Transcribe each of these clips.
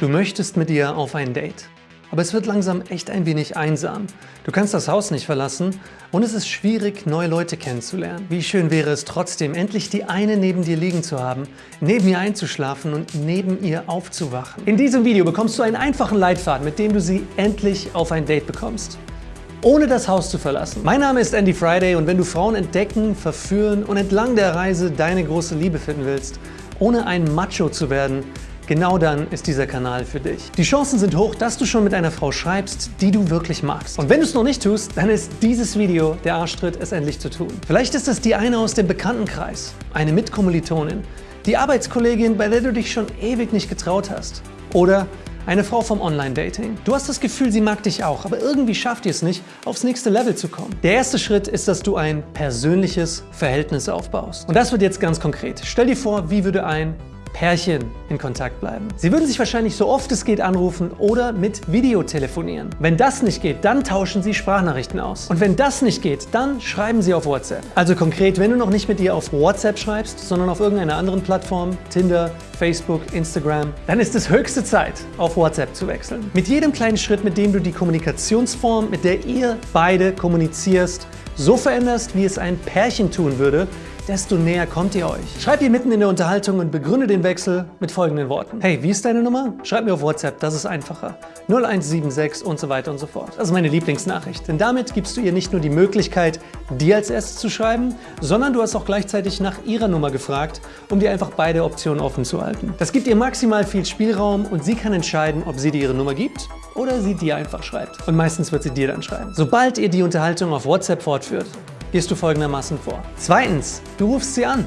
Du möchtest mit ihr auf ein Date. Aber es wird langsam echt ein wenig einsam. Du kannst das Haus nicht verlassen und es ist schwierig, neue Leute kennenzulernen. Wie schön wäre es trotzdem, endlich die eine neben dir liegen zu haben, neben ihr einzuschlafen und neben ihr aufzuwachen. In diesem Video bekommst du einen einfachen Leitfaden, mit dem du sie endlich auf ein Date bekommst ohne das Haus zu verlassen. Mein Name ist Andy Friday und wenn du Frauen entdecken, verführen und entlang der Reise deine große Liebe finden willst, ohne ein Macho zu werden, Genau dann ist dieser Kanal für dich. Die Chancen sind hoch, dass du schon mit einer Frau schreibst, die du wirklich magst. Und wenn du es noch nicht tust, dann ist dieses Video der Arschtritt, es endlich zu tun. Vielleicht ist es die eine aus dem Bekanntenkreis, eine Mitkommilitonin, die Arbeitskollegin, bei der du dich schon ewig nicht getraut hast. Oder eine Frau vom Online-Dating. Du hast das Gefühl, sie mag dich auch, aber irgendwie schafft ihr es nicht, aufs nächste Level zu kommen. Der erste Schritt ist, dass du ein persönliches Verhältnis aufbaust. Und das wird jetzt ganz konkret. Stell dir vor, wie würde ein Pärchen in Kontakt bleiben. Sie würden sich wahrscheinlich so oft es geht anrufen oder mit Video telefonieren. Wenn das nicht geht, dann tauschen Sie Sprachnachrichten aus. Und wenn das nicht geht, dann schreiben Sie auf WhatsApp. Also konkret, wenn du noch nicht mit ihr auf WhatsApp schreibst, sondern auf irgendeiner anderen Plattform, Tinder, Facebook, Instagram, dann ist es höchste Zeit, auf WhatsApp zu wechseln. Mit jedem kleinen Schritt, mit dem du die Kommunikationsform, mit der ihr beide kommunizierst, so veränderst, wie es ein Pärchen tun würde, desto näher kommt ihr euch. Schreib ihr mitten in der Unterhaltung und begründe den Wechsel mit folgenden Worten. Hey, wie ist deine Nummer? Schreib mir auf WhatsApp, das ist einfacher. 0176 und so weiter und so fort. Das ist meine Lieblingsnachricht, denn damit gibst du ihr nicht nur die Möglichkeit, dir als erstes zu schreiben, sondern du hast auch gleichzeitig nach ihrer Nummer gefragt, um dir einfach beide Optionen offen zu halten. Das gibt ihr maximal viel Spielraum und sie kann entscheiden, ob sie dir ihre Nummer gibt oder sie dir einfach schreibt. Und meistens wird sie dir dann schreiben. Sobald ihr die Unterhaltung auf WhatsApp fortführt, gehst du folgendermaßen vor. Zweitens, du rufst sie an.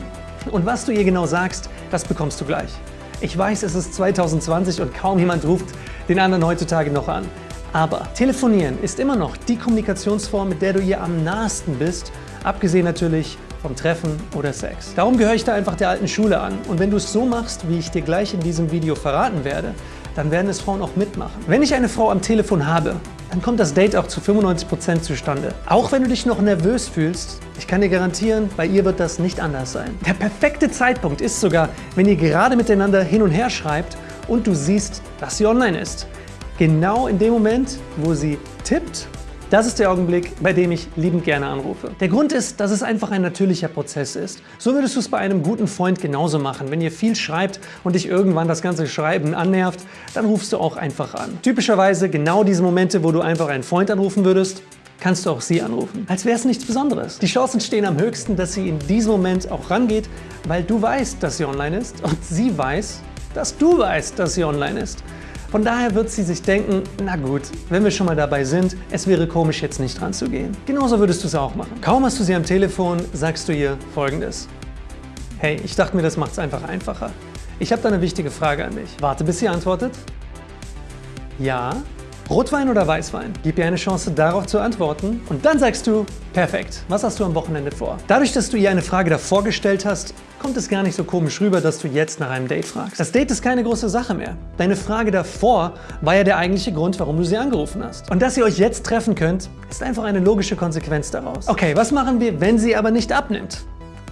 Und was du ihr genau sagst, das bekommst du gleich. Ich weiß, es ist 2020 und kaum jemand ruft den anderen heutzutage noch an. Aber telefonieren ist immer noch die Kommunikationsform, mit der du ihr am nahesten bist, abgesehen natürlich vom Treffen oder Sex. Darum gehöre ich da einfach der alten Schule an. Und wenn du es so machst, wie ich dir gleich in diesem Video verraten werde, dann werden es Frauen auch mitmachen. Wenn ich eine Frau am Telefon habe, dann kommt das Date auch zu 95% zustande. Auch wenn du dich noch nervös fühlst, ich kann dir garantieren, bei ihr wird das nicht anders sein. Der perfekte Zeitpunkt ist sogar, wenn ihr gerade miteinander hin und her schreibt und du siehst, dass sie online ist. Genau in dem Moment, wo sie tippt das ist der Augenblick, bei dem ich liebend gerne anrufe. Der Grund ist, dass es einfach ein natürlicher Prozess ist. So würdest du es bei einem guten Freund genauso machen. Wenn ihr viel schreibt und dich irgendwann das ganze Schreiben annervt, dann rufst du auch einfach an. Typischerweise genau diese Momente, wo du einfach einen Freund anrufen würdest, kannst du auch sie anrufen. Als wäre es nichts Besonderes. Die Chancen stehen am höchsten, dass sie in diesem Moment auch rangeht, weil du weißt, dass sie online ist und sie weiß, dass du weißt, dass sie online ist. Von daher wird sie sich denken, na gut, wenn wir schon mal dabei sind, es wäre komisch, jetzt nicht dran zu gehen. Genauso würdest du es auch machen. Kaum hast du sie am Telefon, sagst du ihr folgendes. Hey, ich dachte mir, das macht es einfach einfacher. Ich habe da eine wichtige Frage an dich. Warte, bis sie antwortet. Ja, Rotwein oder Weißwein? Gib ihr eine Chance darauf zu antworten und dann sagst du, perfekt, was hast du am Wochenende vor? Dadurch, dass du ihr eine Frage davor gestellt hast, kommt es gar nicht so komisch rüber, dass du jetzt nach einem Date fragst. Das Date ist keine große Sache mehr. Deine Frage davor war ja der eigentliche Grund, warum du sie angerufen hast. Und dass ihr euch jetzt treffen könnt, ist einfach eine logische Konsequenz daraus. Okay, was machen wir, wenn sie aber nicht abnimmt?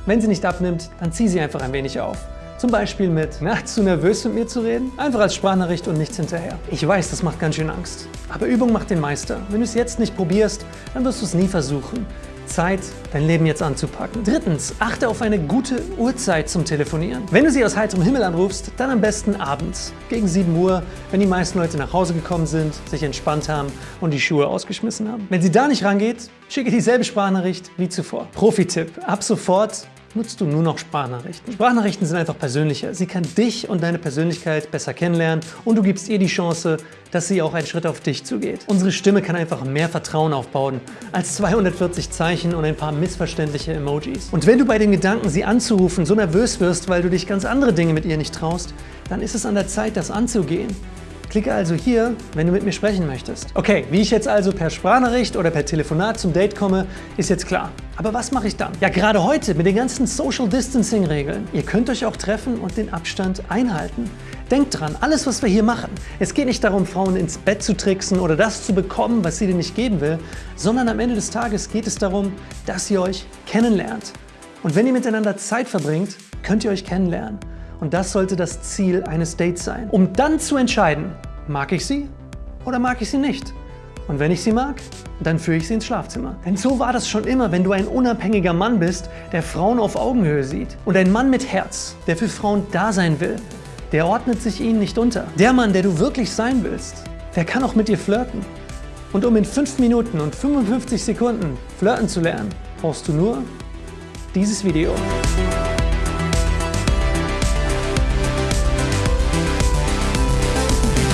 Wenn sie nicht abnimmt, dann zieh sie einfach ein wenig auf. Zum Beispiel mit, na, zu nervös mit mir zu reden? Einfach als Sprachnachricht und nichts hinterher. Ich weiß, das macht ganz schön Angst. Aber Übung macht den Meister. Wenn du es jetzt nicht probierst, dann wirst du es nie versuchen. Zeit, dein Leben jetzt anzupacken. Drittens, achte auf eine gute Uhrzeit zum Telefonieren. Wenn du sie aus heiterem Himmel anrufst, dann am besten abends, gegen 7 Uhr, wenn die meisten Leute nach Hause gekommen sind, sich entspannt haben und die Schuhe ausgeschmissen haben. Wenn sie da nicht rangeht, schicke dieselbe Sprachnachricht wie zuvor. Profi-Tipp, ab sofort nutzt du nur noch Sprachnachrichten. Sprachnachrichten sind einfach persönlicher. Sie kann dich und deine Persönlichkeit besser kennenlernen und du gibst ihr die Chance, dass sie auch einen Schritt auf dich zugeht. Unsere Stimme kann einfach mehr Vertrauen aufbauen als 240 Zeichen und ein paar missverständliche Emojis. Und wenn du bei dem Gedanken, sie anzurufen, so nervös wirst, weil du dich ganz andere Dinge mit ihr nicht traust, dann ist es an der Zeit, das anzugehen. Klicke also hier, wenn du mit mir sprechen möchtest. Okay, wie ich jetzt also per Sprachnachricht oder per Telefonat zum Date komme, ist jetzt klar. Aber was mache ich dann? Ja, gerade heute mit den ganzen Social Distancing Regeln. Ihr könnt euch auch treffen und den Abstand einhalten. Denkt dran, alles was wir hier machen, es geht nicht darum, Frauen ins Bett zu tricksen oder das zu bekommen, was sie dir nicht geben will, sondern am Ende des Tages geht es darum, dass ihr euch kennenlernt. Und wenn ihr miteinander Zeit verbringt, könnt ihr euch kennenlernen. Und das sollte das Ziel eines Dates sein. Um dann zu entscheiden, mag ich sie oder mag ich sie nicht? Und wenn ich sie mag, dann führe ich sie ins Schlafzimmer. Denn so war das schon immer, wenn du ein unabhängiger Mann bist, der Frauen auf Augenhöhe sieht. Und ein Mann mit Herz, der für Frauen da sein will, der ordnet sich ihnen nicht unter. Der Mann, der du wirklich sein willst, der kann auch mit dir flirten. Und um in 5 Minuten und 55 Sekunden flirten zu lernen, brauchst du nur dieses Video.